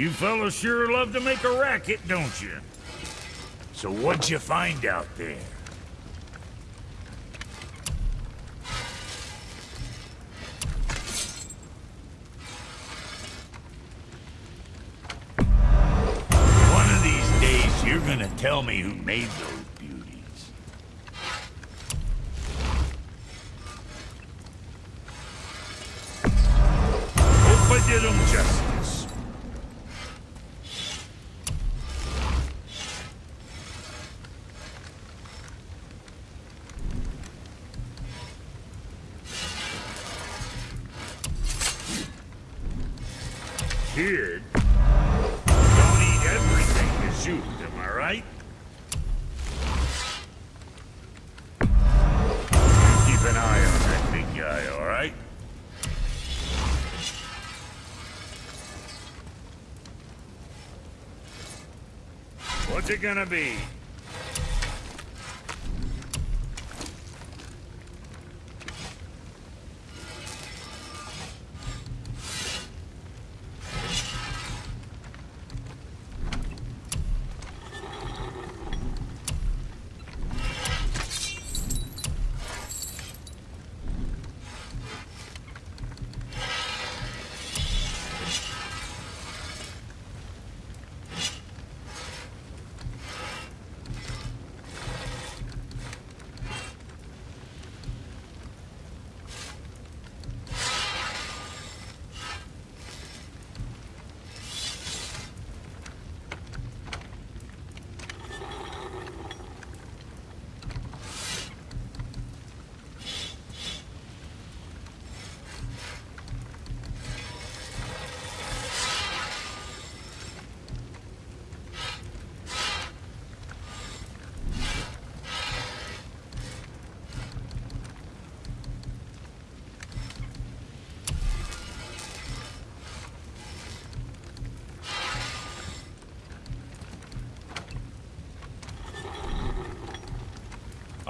You fellas sure love to make a racket, don't you? So what'd you find out there? One of these days, you're gonna tell me who made those it gonna be?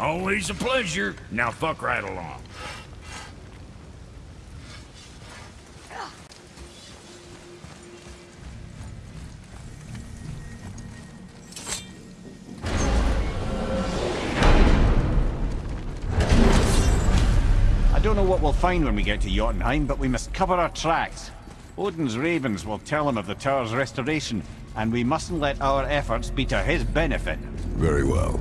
Always a pleasure. Now fuck right along. I don't know what we'll find when we get to Jotunheim, but we must cover our tracks. Odin's ravens will tell him of the tower's restoration, and we mustn't let our efforts be to his benefit. Very well.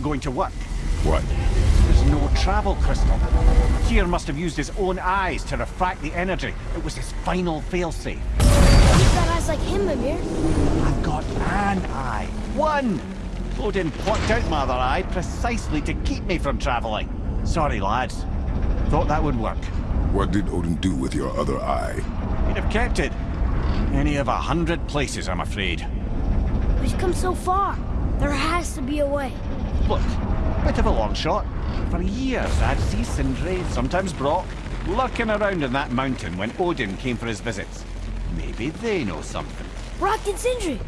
This isn't going to work. What? There's no travel crystal. Tyr must have used his own eyes to refract the energy. It was his final failsafe. You've got eyes like him, Mimir. I've got an eye. One! Odin plucked out my other eye precisely to keep me from traveling. Sorry, lads. Thought that would work. What did Odin do with your other eye? He'd have kept it. Any of a hundred places, I'm afraid. We've come so far. There has to be a way. Look, bit of a long shot. For years, I'd see Sindri, sometimes Brok, lurking around in that mountain when Odin came for his visits. Maybe they know something. Brok and Sindri.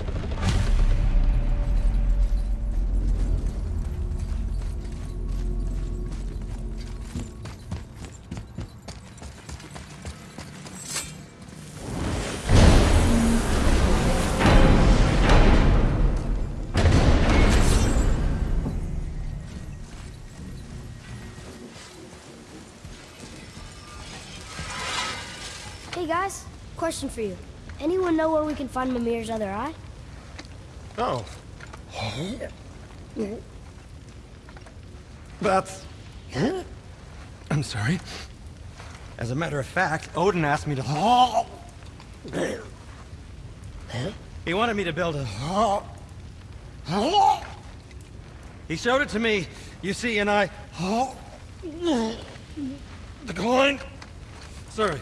Question for you. Anyone know where we can find Mimir's other eye? Oh. That's... I'm sorry. As a matter of fact, Odin asked me to... He wanted me to build a... He showed it to me, you see, and I... Declined. Sorry.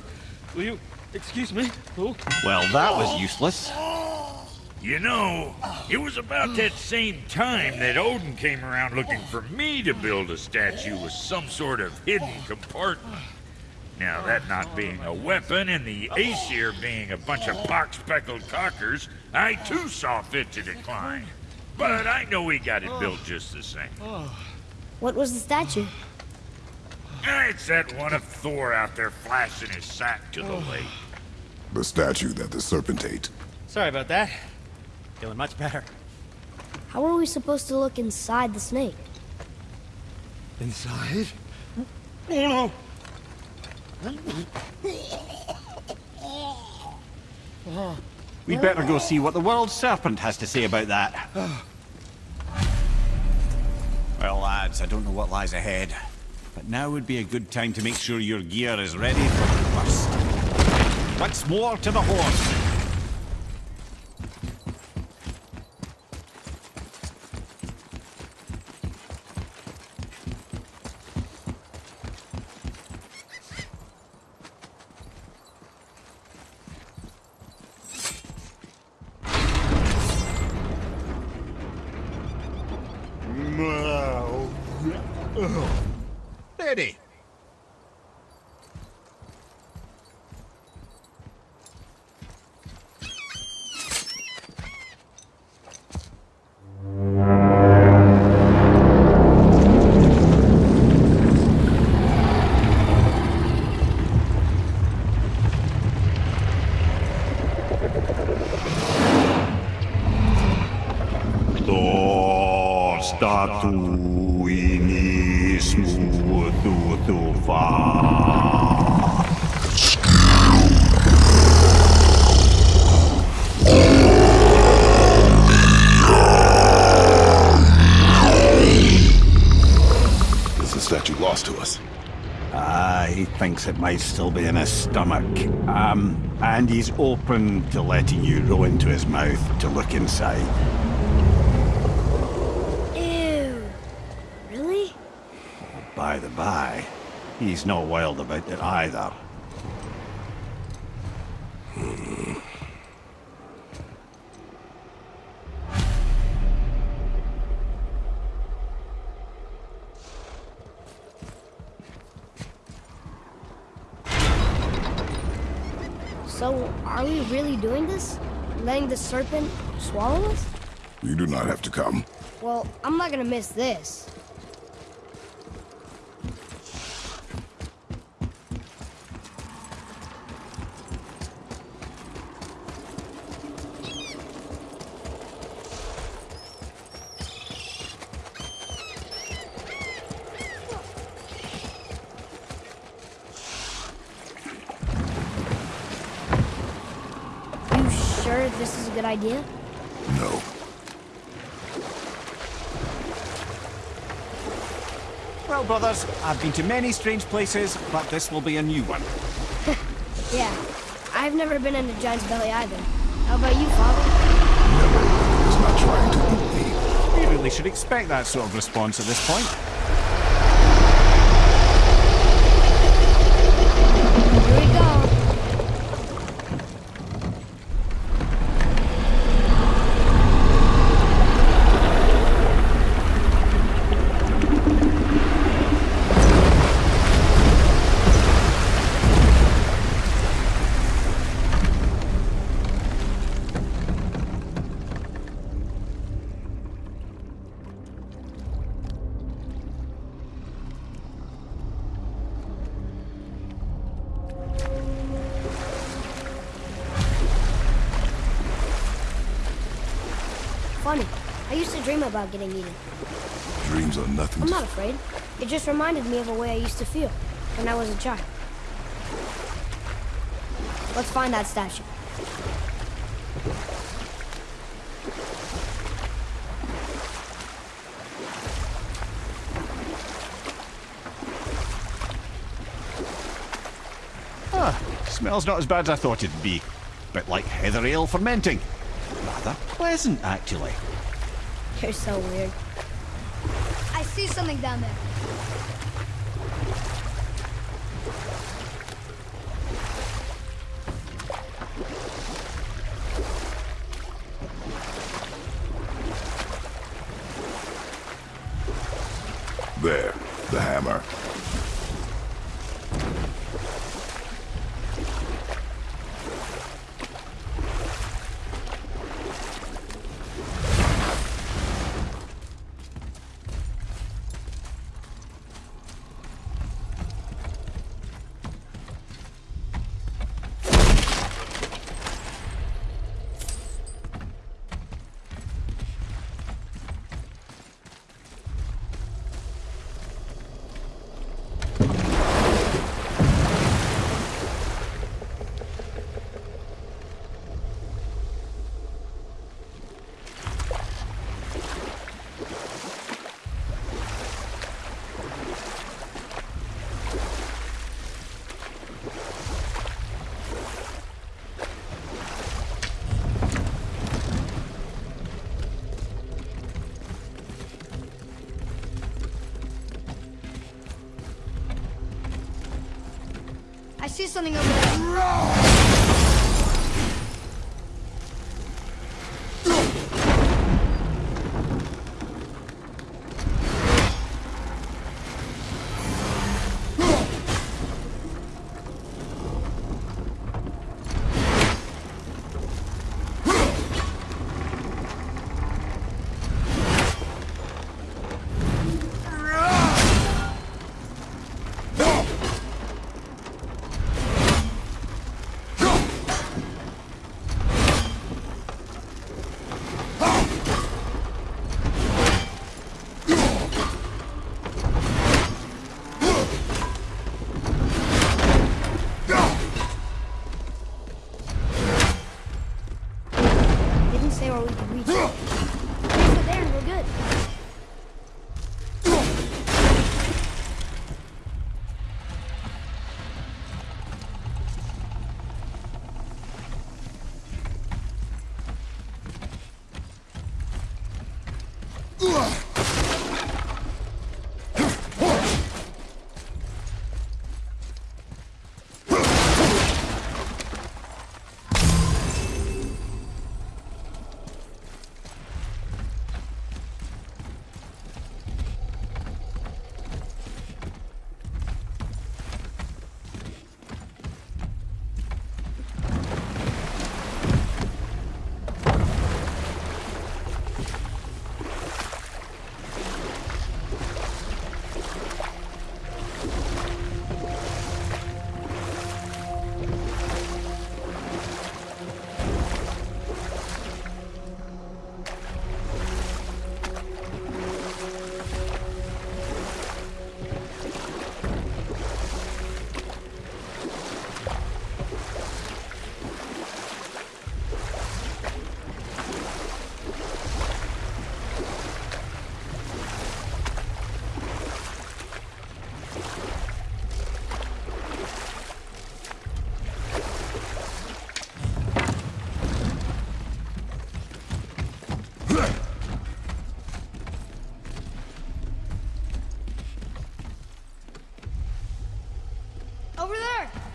Will you excuse me? Oh. Well, that was useless. You know, it was about that same time that Odin came around looking for me to build a statue with some sort of hidden compartment. Now, that not being a weapon and the Aesir being a bunch of box-speckled cockers, I too saw fit to decline. But I know we got it built just the same. What was the statue? It's that one of Thor out there flashing his sack to the lake. The statue that the serpent ate. Sorry about that. Feeling much better. How are we supposed to look inside the snake? Inside? Oh no! We'd better go see what the world serpent has to say about that. Well, lads, I don't know what lies ahead. But now would be a good time to make sure your gear is ready for the worst. Once more to the horse. Ready. Tatuinismo. Is the statue lost to us? Ah, uh, he thinks it might still be in his stomach. Um, and he's open to letting you roll into his mouth to look inside. He's not wild about it either. So, are we really doing this? Letting the serpent swallow us? You do not have to come. Well, I'm not gonna miss this. You sure this is a good idea? No. Well, brothers, I've been to many strange places, but this will be a new one. Yeah. I've never been in a giant's belly either. How about you, Father? He's not trying to eat me. We really should expect that sort of response at this point. About getting eaten. Dreams are nothing. I'm not afraid. It just reminded me of a way I used to feel when I was a child. Let's find that statue. Ah, Smells not as bad as I thought it'd be. Bit like heather ale fermenting. Rather pleasant, actually. You're so weird. I see something down there. Over there!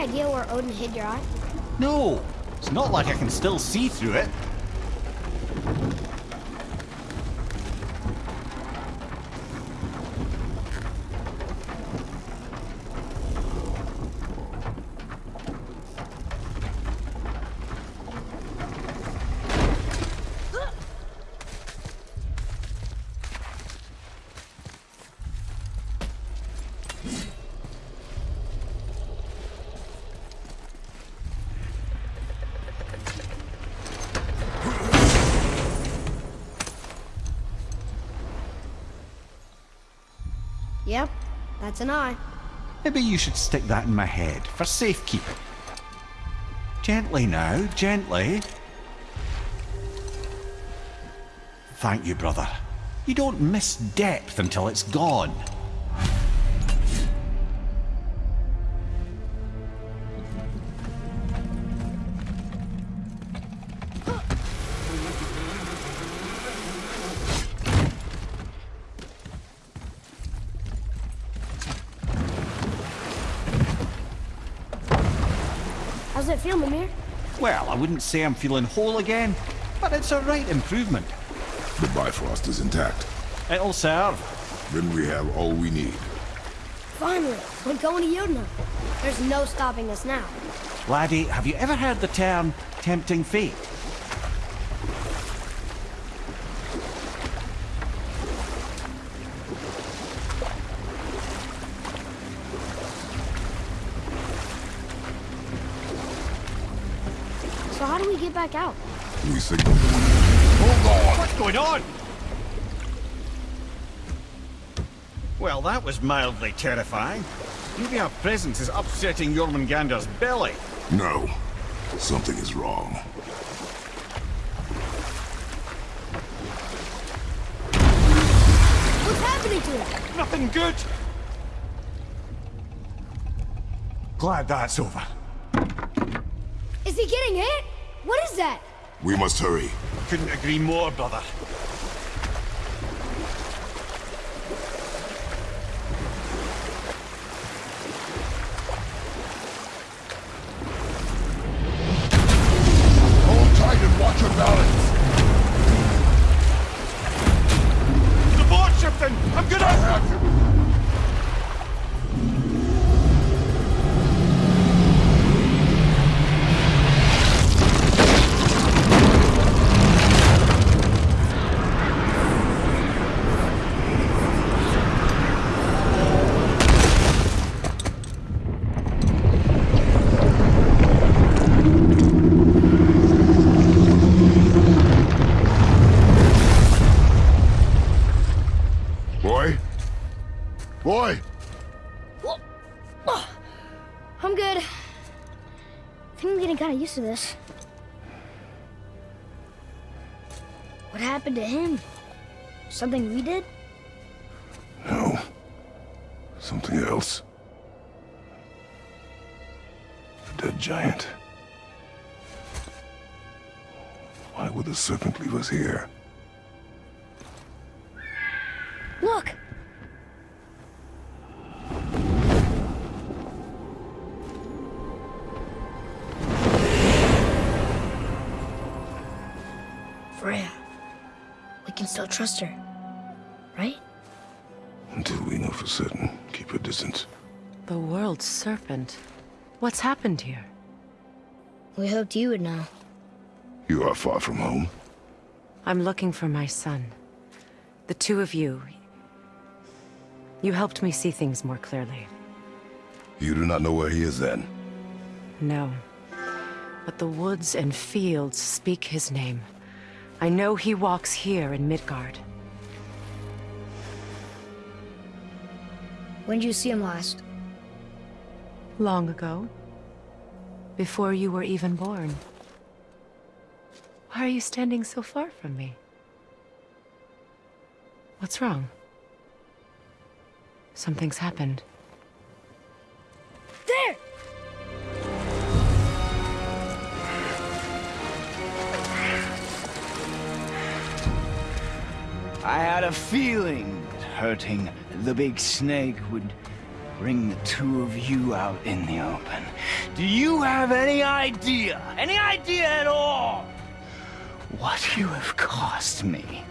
Idea where Odin hid your eye? No, it's not like I can still see through it. That's an eye. Maybe you should stick that in my head for safekeeping. Gently now, gently. Thank you, brother. You don't miss depth until it's gone. It feel, Mimir? Well, I wouldn't say I'm feeling whole again, but it's a right improvement. The Bifrost is intact. It'll serve. Then we have all we need. Finally, we're going to Jotunheim. There's no stopping us now. Laddie, have you ever heard the term tempting fate? Back out? We signal. Hold on! What's going on? Well, that was mildly terrifying. Maybe our presence is upsetting Jormungandr's belly. No. Something is wrong. What's happening to him? Nothing good. Glad that's over. Is he getting hit? What is that? We must hurry. Couldn't agree more, brother. Think I'm getting kind of used to this. What happened to him? Something we did? No. Something else. A dead giant. Why would the serpent leave us here? Look! Still trust her. Right? Until we know for certain, keep your distance. The world's serpent. What's happened here? We hoped you would know. You are far from home. I'm looking for my son. The two of you. You helped me see things more clearly. You do not know where he is then? No. But the woods and fields speak his name. I know he walks here in Midgard. When did you see him last? Long ago. Before you were even born. Why are you standing so far from me? What's wrong? Something's happened. There! I had a feeling that hurting the big snake would bring the two of you out in the open. Do you have any idea, any idea at all, what you have cost me?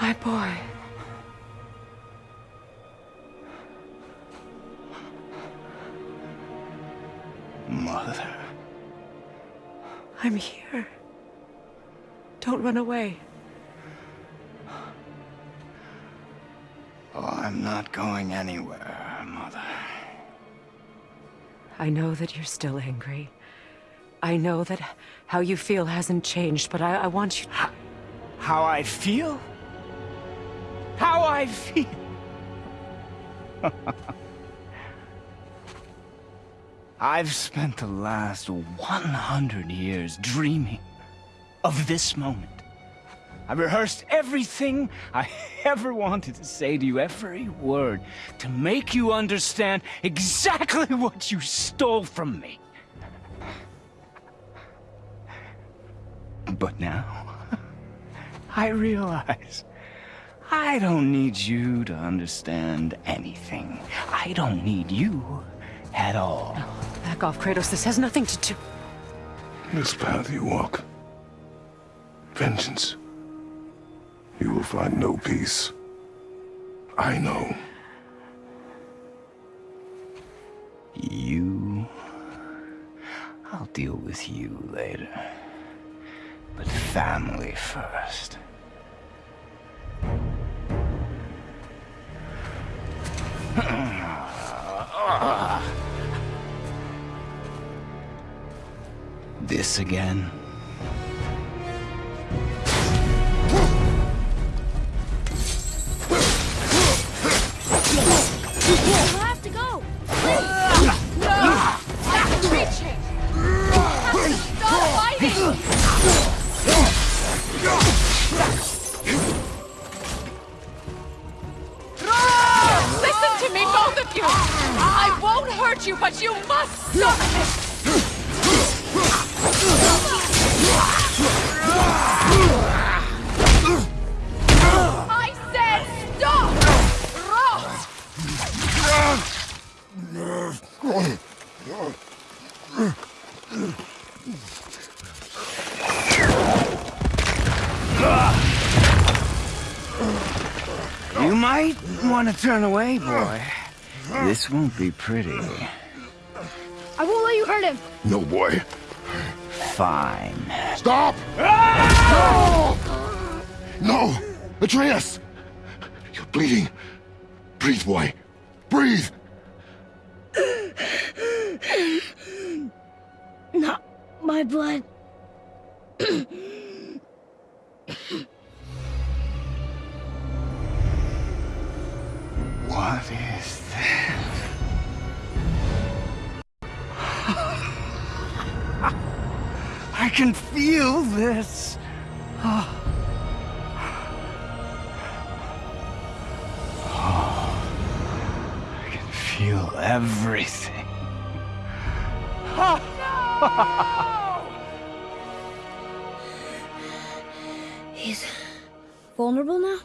My boy. Mother. I'm here. Don't run away. Oh, I'm not going anywhere, Mother. I know that you're still angry. I know that how you feel hasn't changed, but I, I want you... How I feel? How I feel? I've spent the last 100 years dreaming of this moment. I rehearsed everything I ever wanted to say to you, every word, to make you understand exactly what you stole from me. But now, I realize I don't need you to understand anything. I don't need you at all. Oh, back off, Kratos. This has nothing to do... This path you walk, vengeance, you will find no peace. I know. You... I'll deal with you later. But family first. This again? Turn away, boy. This won't be pretty. I won't let you hurt him. No, boy. Fine. Stop! Ah! No! No! Atreus! You're bleeding. Breathe, boy. He's vulnerable now?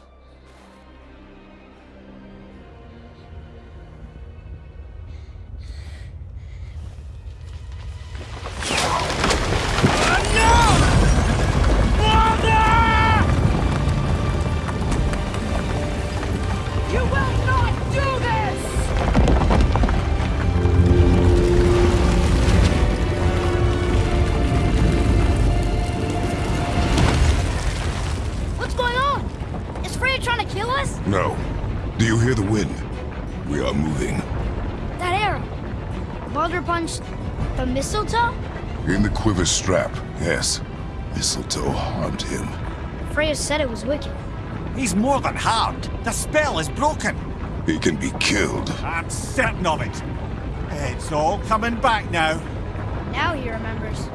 Quiver strap, yes. Mistletoe harmed him. Freya said it was wicked. He's more than harmed. The spell is broken. He can be killed. I'm certain of it. It's all coming back now. Now he remembers.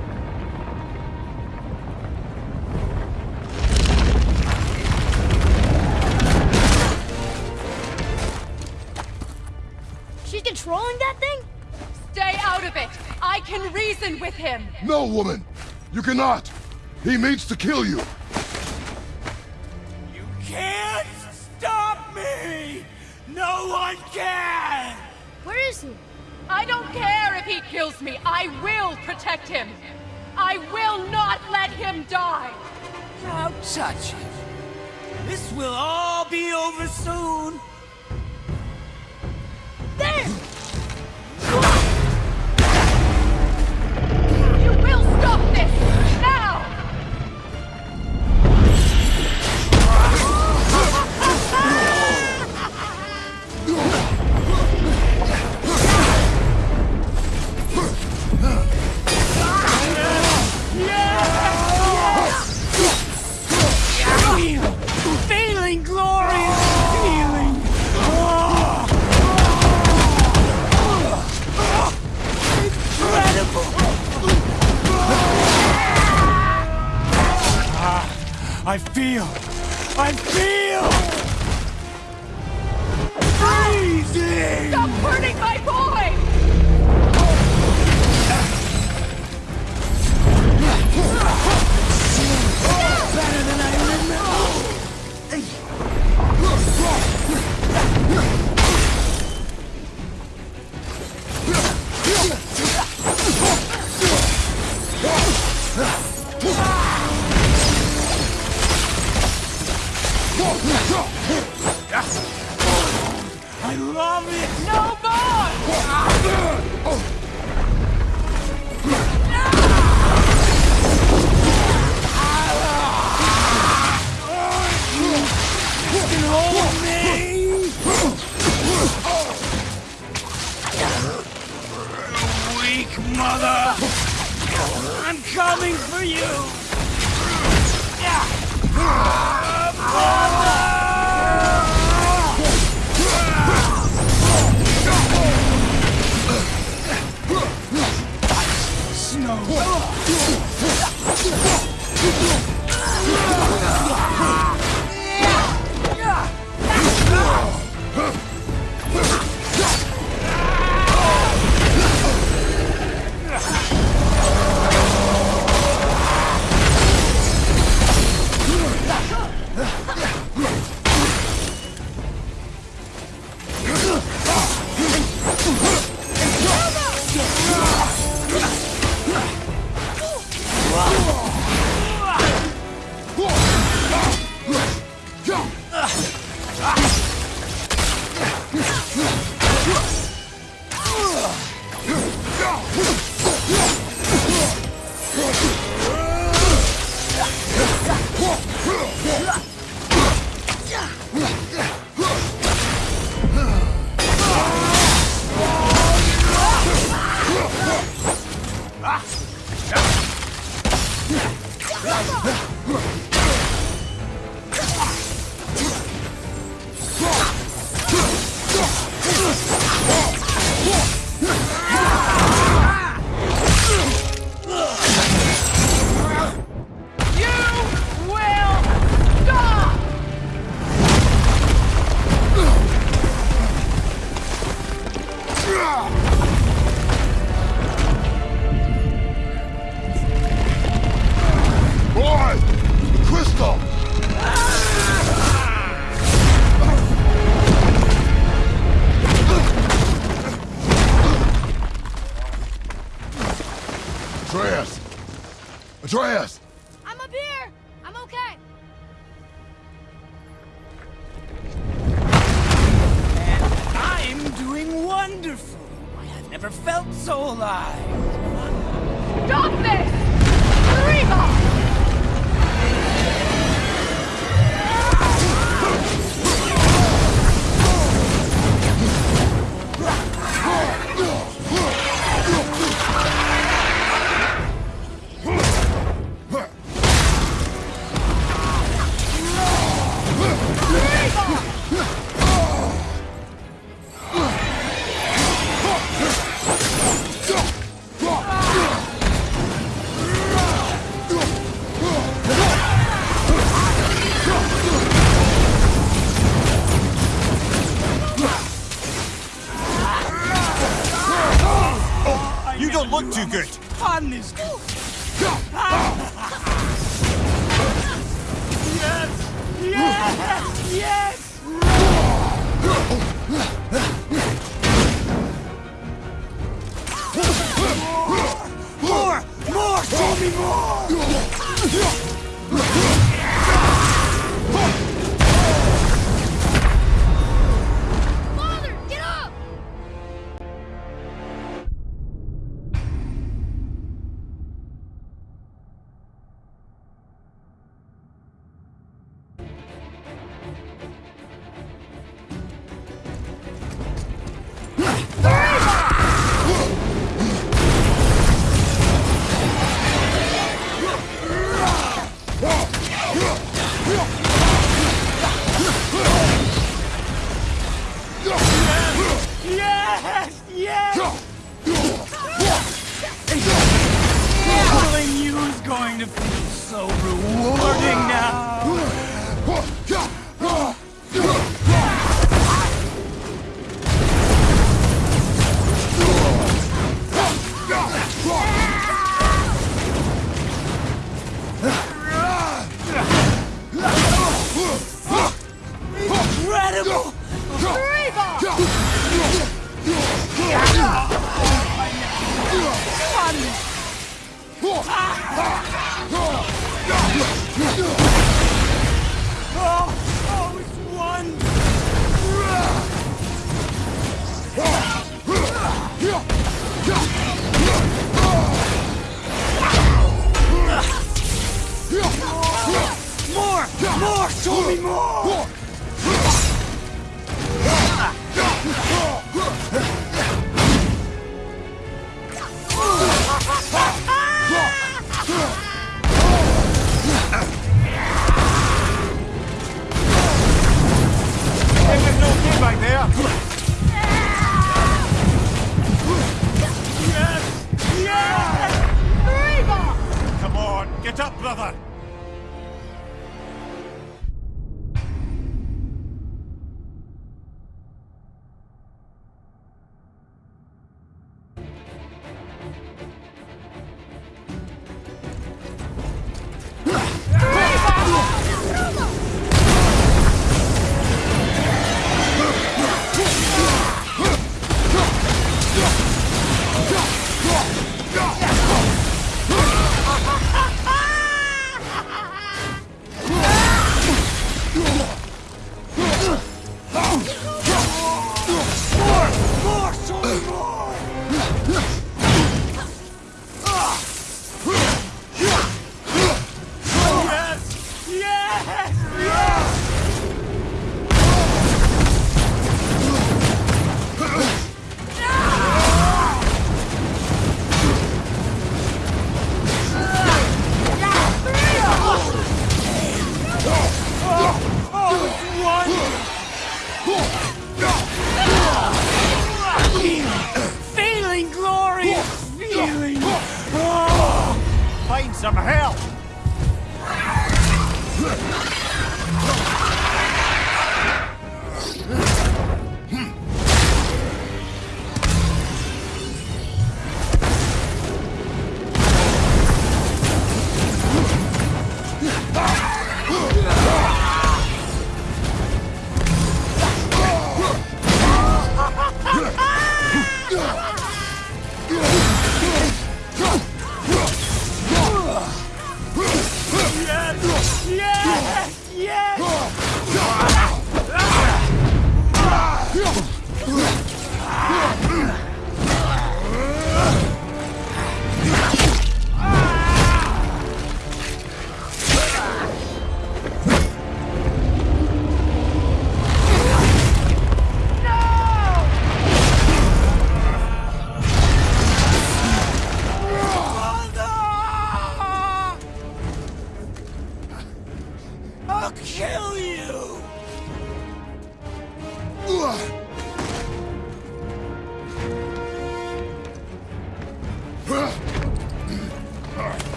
With him! No, woman! You cannot! He means to kill you!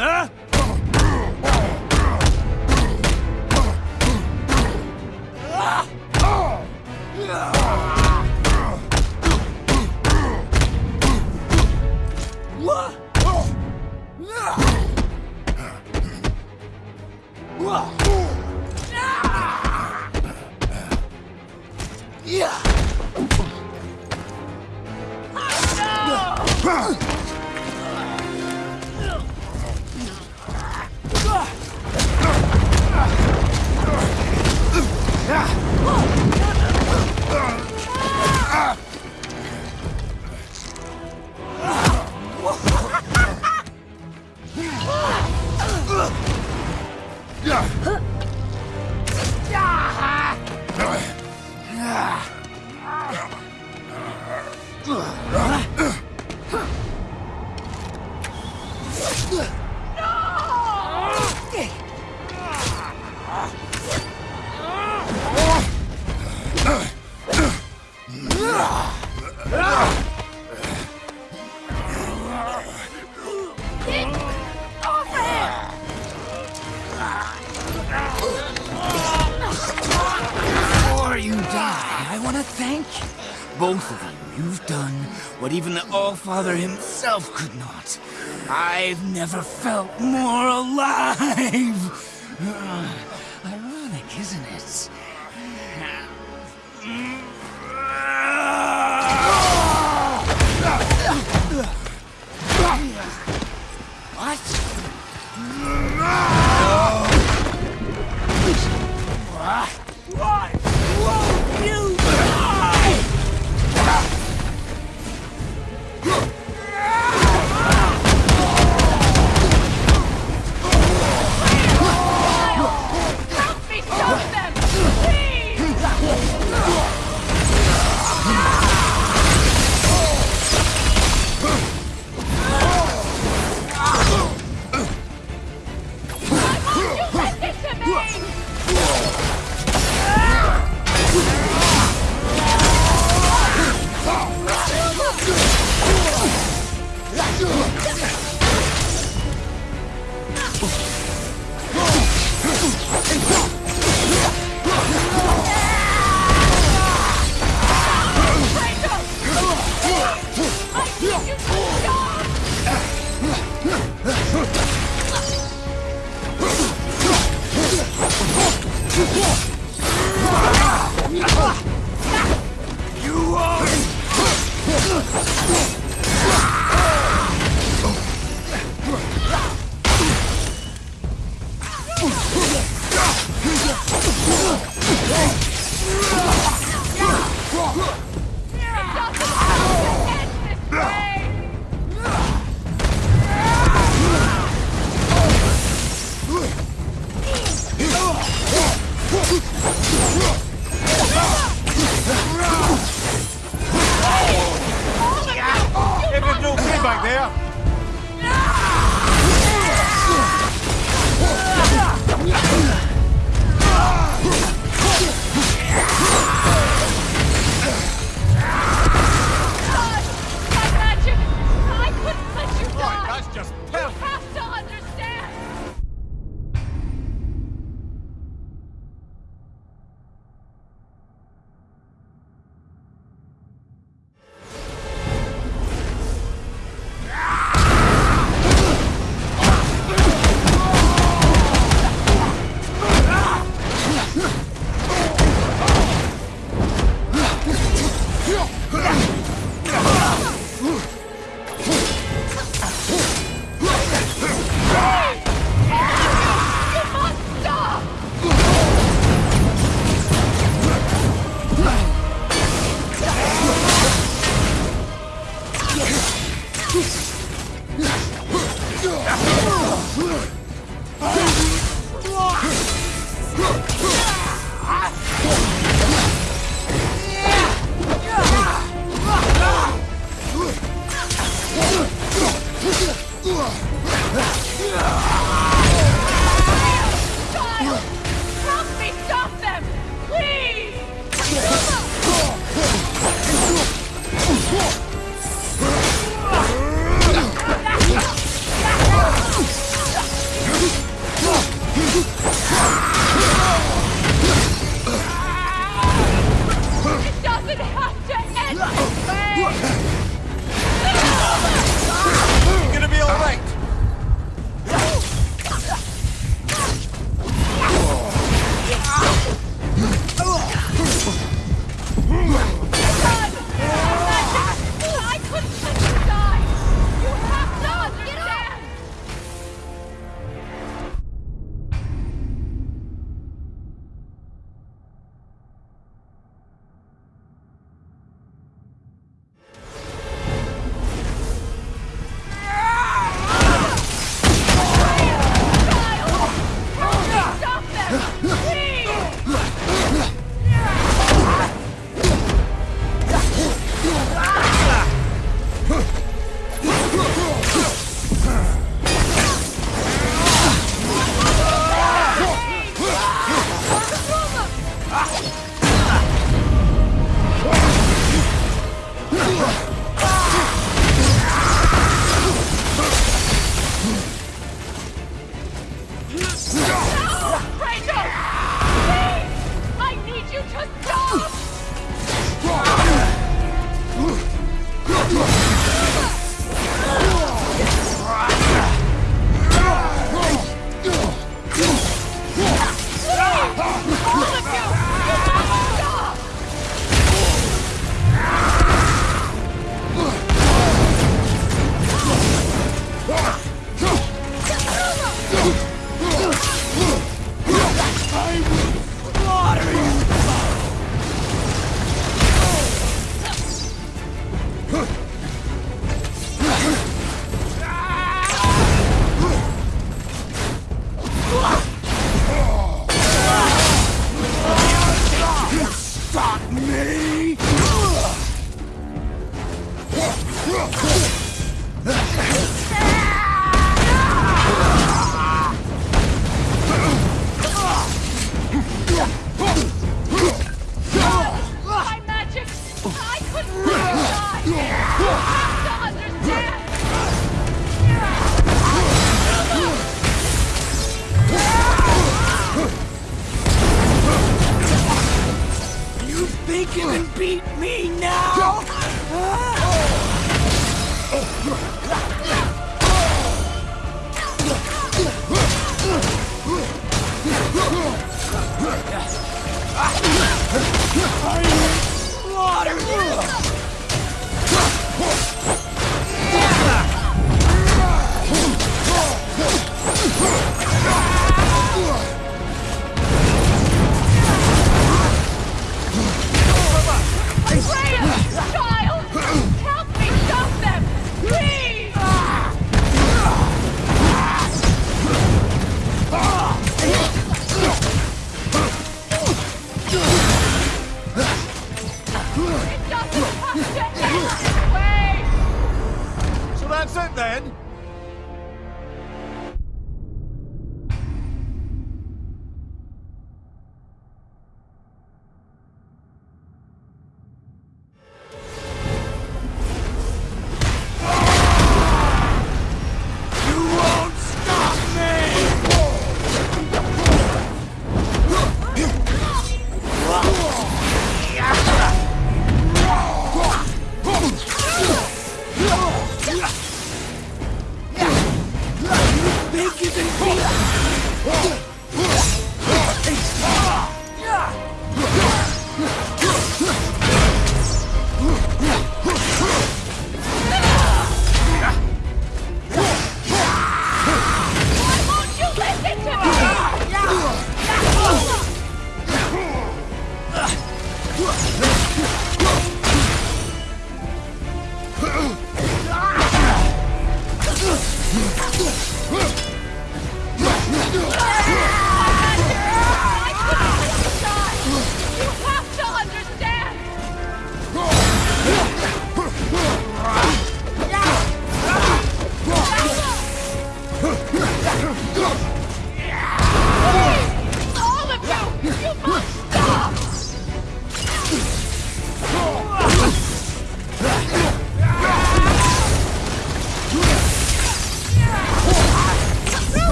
啊 father himself could not. I've never felt more alive!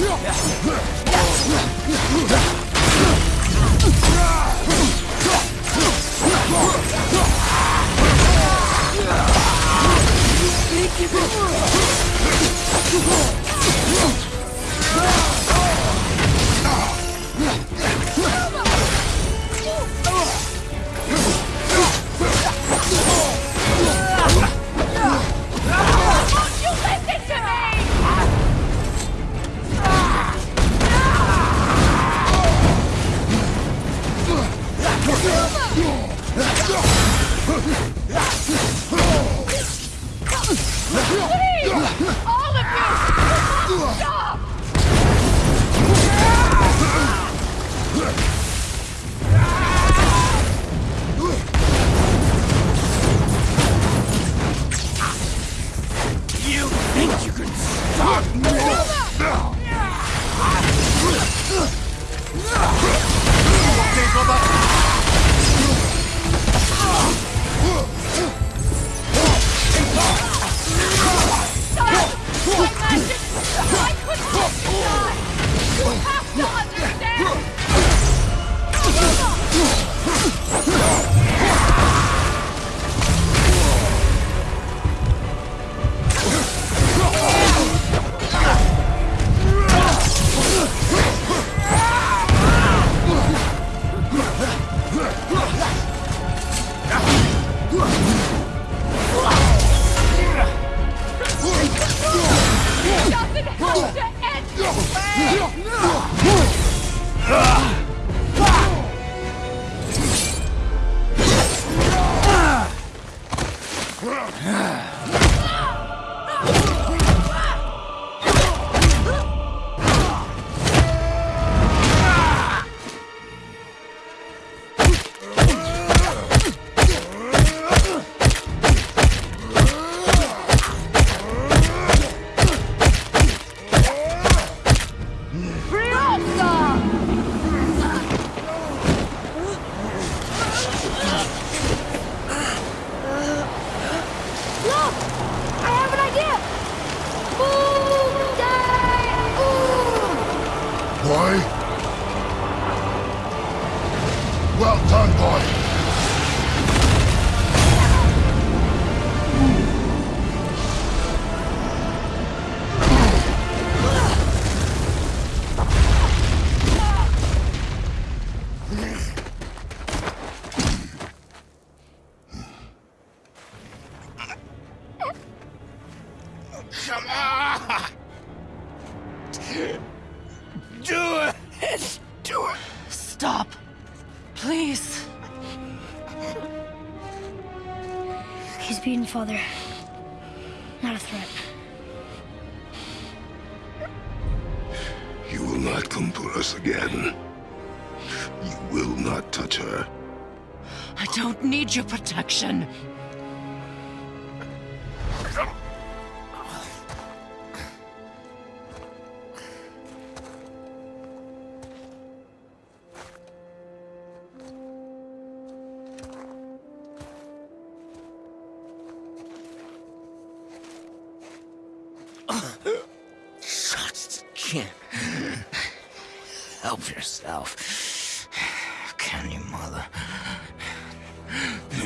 Won't Ah!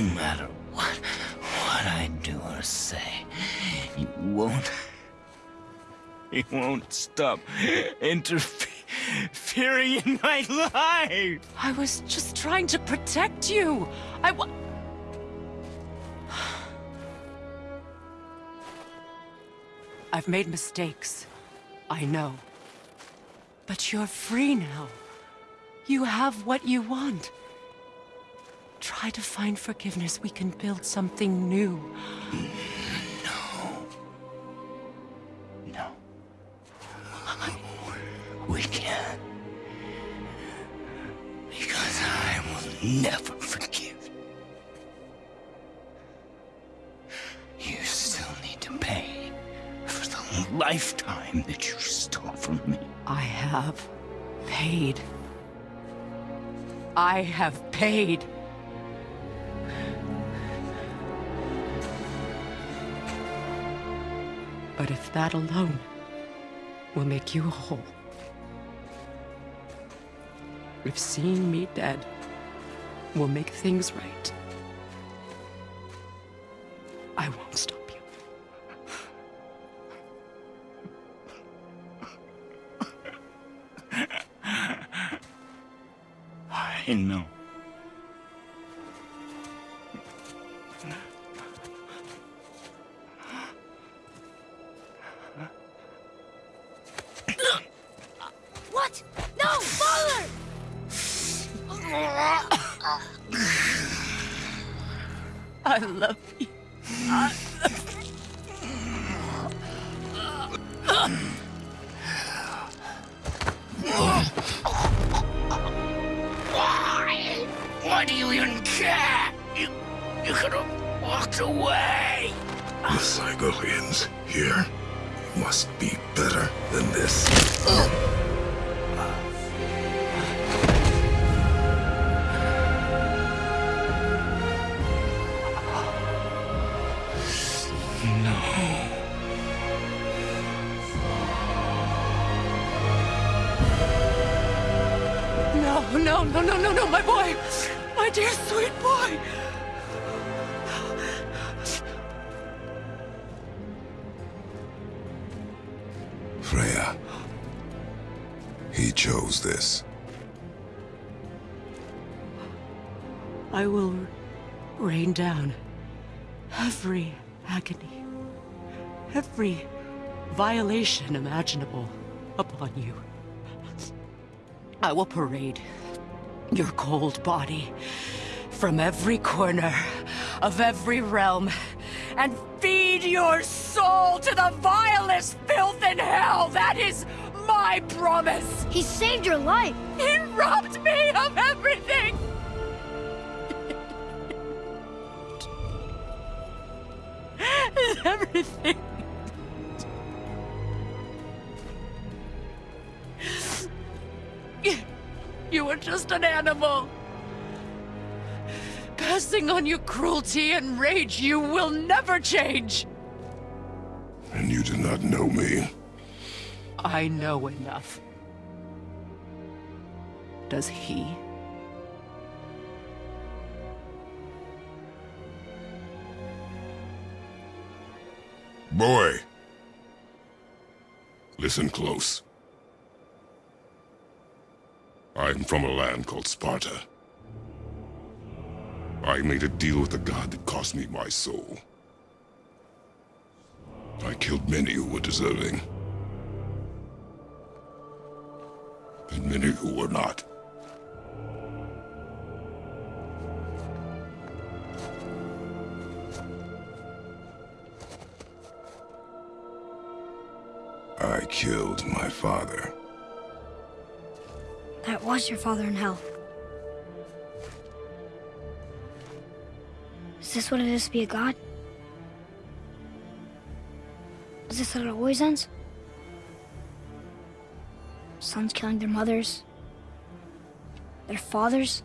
No matter what, what I do or say, you won't. You won't stop interfering in my life. I was just trying to protect you. I wa- I've made mistakes. I know. But you're free now. You have what you want. Try to find forgiveness. We can build something new. No. No. We can't. Because I will never forgive. You still need to pay for the lifetime that you stole from me. I have paid. I have paid. That alone will make you whole, if seeing me dead will make things right, I won't stop you. I know. Away. The Cygolians here must be better than this. Uh. He chose this. I will rain down every agony, every violation imaginable upon you. I will parade your cold body from every corner of every realm and feed your soul to the vilest filth in hell. That is my promise. He saved your life! He robbed me of everything. everything. You were just an animal. Passing on your cruelty and rage, you will never change. And you do not know me. I know enough. does he. Boy! Listen close. I'm from a land called Sparta. I made a deal with a god that cost me my soul. I killed many who were deserving. And many who were not. I killed my father. That was your father in hell. Is this what it is to be a god? Is this how it always ends? Sons killing their mothers? Their fathers?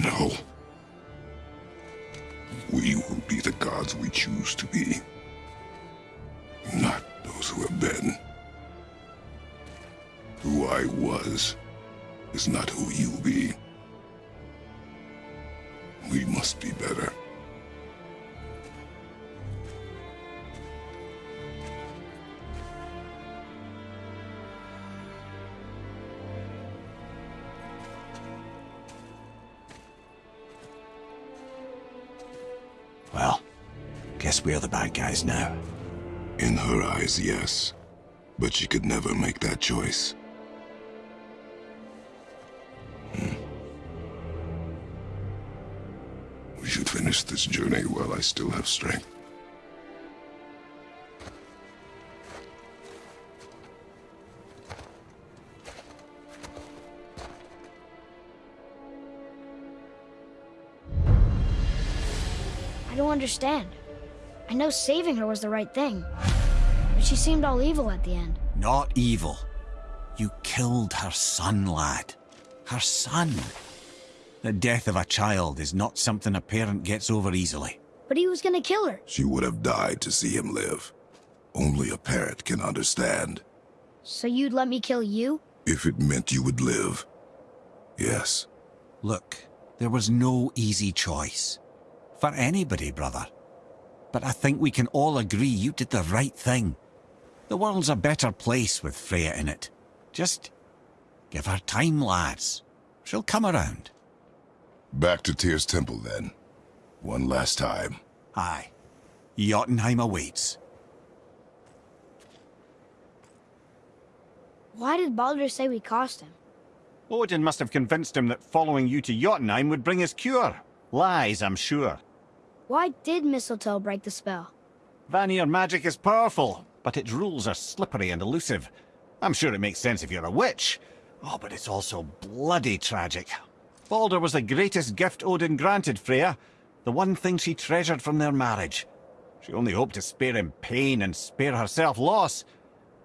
No. We will be the gods we choose to guess we're the bad guys now. In her eyes, yes. But she could never make that choice. Hmm. We should finish this journey while I still have strength. I don't understand. I know saving her was the right thing. But she seemed all evil at the end. Not evil. You killed her son, lad. Her son. The death of a child is not something a parent gets over easily. But he was gonna kill her. She would have died to see him live. Only a parent can understand. So you'd let me kill you? If it meant you would live. Yes. Look, there was no easy choice. For anybody, brother. But I think we can all agree you did the right thing. The world's a better place with Freya in it. Just give her time, lads. She'll come around. Back to Tyr's temple, then. One last time. Aye. Jotunheim awaits. Why did Baldur say we cost him? Odin must have convinced him that following you to Jotunheim would bring his cure. Lies, I'm sure. Why did mistletoe break the spell? Vanir magic is powerful, but its rules are slippery and elusive. I'm sure it makes sense if you're a witch. Oh, but it's also bloody tragic. Baldur was the greatest gift Odin granted Freya, the one thing she treasured from their marriage. She only hoped to spare him pain and spare herself loss.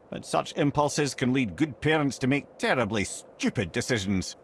But such impulses can lead good parents to make terribly stupid decisions.